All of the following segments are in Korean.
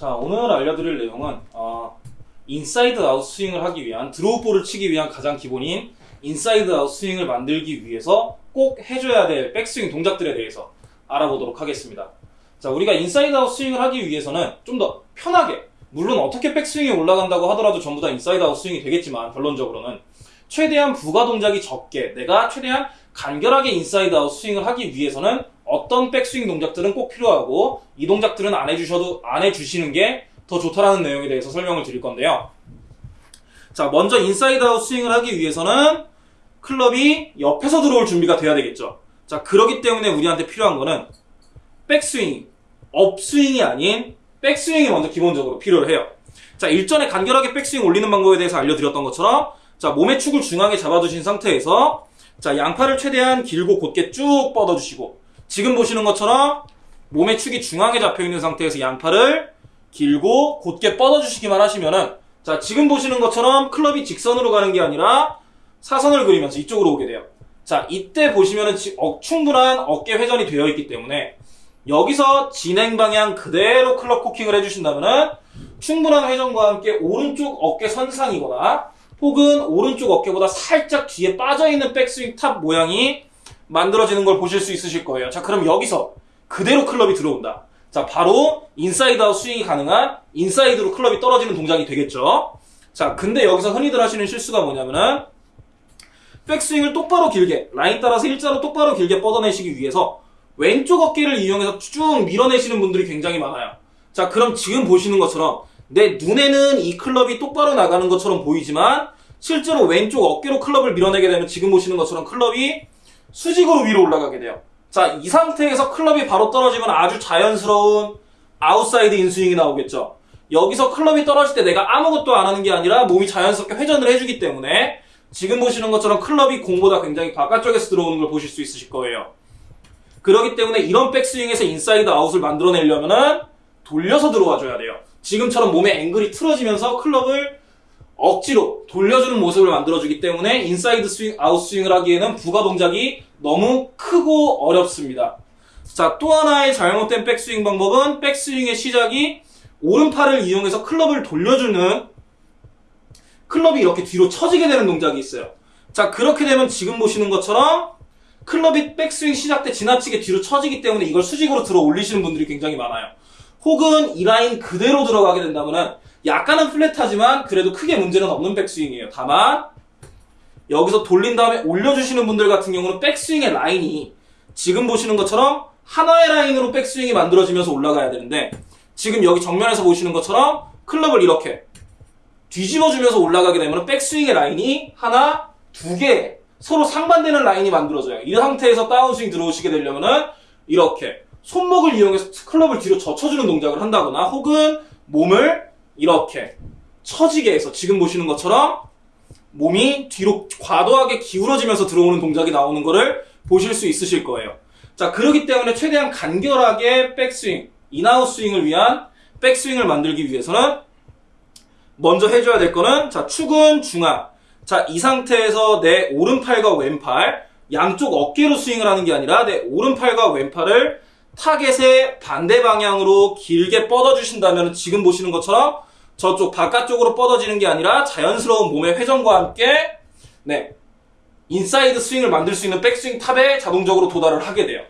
자, 오늘 알려드릴 내용은 어, 인사이드 아웃 스윙을 하기 위한 드로우 볼을 치기 위한 가장 기본인 인사이드 아웃 스윙을 만들기 위해서 꼭 해줘야 될 백스윙 동작들에 대해서 알아보도록 하겠습니다. 자, 우리가 인사이드 아웃 스윙을 하기 위해서는 좀 더 편하게 물론 어떻게 백스윙이 올라간다고 하더라도 전부 다 인사이드 아웃 스윙이 되겠지만 결론적으로는 최대한 부가 동작이 적게 내가 최대한 간결하게 인사이드 아웃 스윙을 하기 위해서는 어떤 백스윙 동작들은 꼭 필요하고 이 동작들은 안 해주셔도 안 해주시는 게 더 좋다라는 내용에 대해서 설명을 드릴 건데요. 자, 먼저 인사이드 아웃 스윙을 하기 위해서는 클럽이 옆에서 들어올 준비가 돼야 되겠죠. 자, 그러기 때문에 우리한테 필요한 거는 백스윙, 업스윙이 아닌 백스윙이 먼저 기본적으로 필요해요. 자, 일전에 간결하게 백스윙 올리는 방법에 대해서 알려드렸던 것처럼 자, 몸의 축을 중앙에 잡아두신 상태에서 자, 양팔을 최대한 길고 곧게 쭉 뻗어주시고 지금 보시는 것처럼 몸의 축이 중앙에 잡혀 있는 상태에서 양팔을 길고 곧게 뻗어주시기만 하시면은 자, 지금 보시는 것처럼 클럽이 직선으로 가는 게 아니라 사선을 그리면서 이쪽으로 오게 돼요. 자, 이때 보시면은 지- 어, 충분한 어깨 회전이 되어 있기 때문에 여기서 진행 방향 그대로 클럽 코킹을 해주신다면은 충분한 회전과 함께 오른쪽 어깨 선상이거나 혹은 오른쪽 어깨보다 살짝 뒤에 빠져있는 백스윙 탑 모양이 만들어지는 걸 보실 수 있으실 거예요. 자, 그럼 여기서 그대로 클럽이 들어온다. 자, 바로 인사이드 아웃 스윙이 가능한 인사이드로 클럽이 떨어지는 동작이 되겠죠. 자, 근데 여기서 흔히들 하시는 실수가 뭐냐면은 백스윙을 똑바로 길게 라인 따라서 일자로 똑바로 길게 뻗어내시기 위해서 왼쪽 어깨를 이용해서 쭉 밀어내시는 분들이 굉장히 많아요. 자, 그럼 지금 보시는 것처럼 내 눈에는 이 클럽이 똑바로 나가는 것처럼 보이지만 실제로 왼쪽 어깨로 클럽을 밀어내게 되면 지금 보시는 것처럼 클럽이 수직으로 위로 올라가게 돼요. 자, 이 상태에서 클럽이 바로 떨어지면 아주 자연스러운 아웃사이드 인 스윙이 나오겠죠. 여기서 클럽이 떨어질 때 내가 아무것도 안 하는 게 아니라 몸이 자연스럽게 회전을 해주기 때문에 지금 보시는 것처럼 클럽이 공보다 굉장히 바깥쪽에서 들어오는 걸 보실 수 있으실 거예요. 그렇기 때문에 이런 백스윙에서 인사이드 아웃을 만들어내려면은 돌려서 들어와 줘야 돼요. 지금처럼 몸의 앵글이 틀어지면서 클럽을 억지로 돌려주는 모습을 만들어주기 때문에 인사이드 스윙, 아웃 스윙을 하기에는 부가 동작이 너무 크고 어렵습니다. 자, 또 하나의 잘못된 백스윙 방법은 백스윙의 시작이 오른팔을 이용해서 클럽을 돌려주는 클럽이 이렇게 뒤로 처지게 되는 동작이 있어요. 자, 그렇게 되면 지금 보시는 것처럼 클럽이 백스윙 시작 때 지나치게 뒤로 처지기 때문에 이걸 수직으로 들어 올리시는 분들이 굉장히 많아요. 혹은 이 라인 그대로 들어가게 된다면은 약간은 플랫하지만 그래도 크게 문제는 없는 백스윙이에요. 다만 여기서 돌린 다음에 올려주시는 분들 같은 경우는 백스윙의 라인이 지금 보시는 것처럼 하나의 라인으로 백스윙이 만들어지면서 올라가야 되는데 지금 여기 정면에서 보시는 것처럼 클럽을 이렇게 뒤집어주면서 올라가게 되면 백스윙의 라인이 하나, 두 개, 서로 상반되는 라인이 만들어져요. 이 상태에서 다운스윙 들어오시게 되려면은 이렇게 손목을 이용해서 클럽을 뒤로 젖혀주는 동작을 한다거나 혹은 몸을 이렇게 처지게 해서 지금 보시는 것처럼 몸이 뒤로 과도하게 기울어지면서 들어오는 동작이 나오는 거를 보실 수 있으실 거예요. 자, 그렇기 때문에 최대한 간결하게 백스윙, in-out 스윙을 위한 백스윙을 만들기 위해서는 먼저 해줘야 될 거는 자 축은 중앙 자 이 상태에서 내 오른팔과 왼팔 양쪽 어깨로 스윙을 하는 게 아니라 내 오른팔과 왼팔을 타겟의 반대 방향으로 길게 뻗어 주신다면 지금 보시는 것처럼 저쪽 바깥쪽으로 뻗어지는 게 아니라 자연스러운 몸의 회전과 함께 내 인사이드 스윙을 만들 수 있는 백스윙 탑에 자동적으로 도달을 하게 돼요.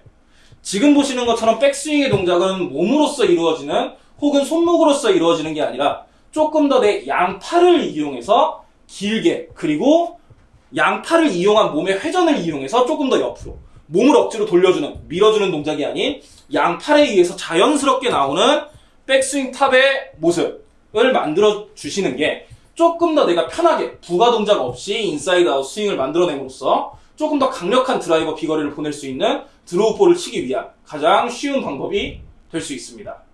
지금 보시는 것처럼 백스윙의 동작은 몸으로서 이루어지는 혹은 손목으로서 이루어지는 게 아니라 조금 더 내 양팔을 이용해서 길게 그리고 양팔을 이용한 몸의 회전을 이용해서 조금 더 옆으로 몸을 억지로 돌려주는 밀어주는 동작이 아닌 양팔에 의해서 자연스럽게 나오는 백스윙 탑의 모습을 만들어 주시는 게 조금 더 내가 편하게 부가 동작 없이 inside-out 스윙을 만들어냄으로써 조금 더 강력한 드라이버 비거리를 보낼 수 있는 draw ball을 치기 위한 가장 쉬운 방법이 될 수 있습니다.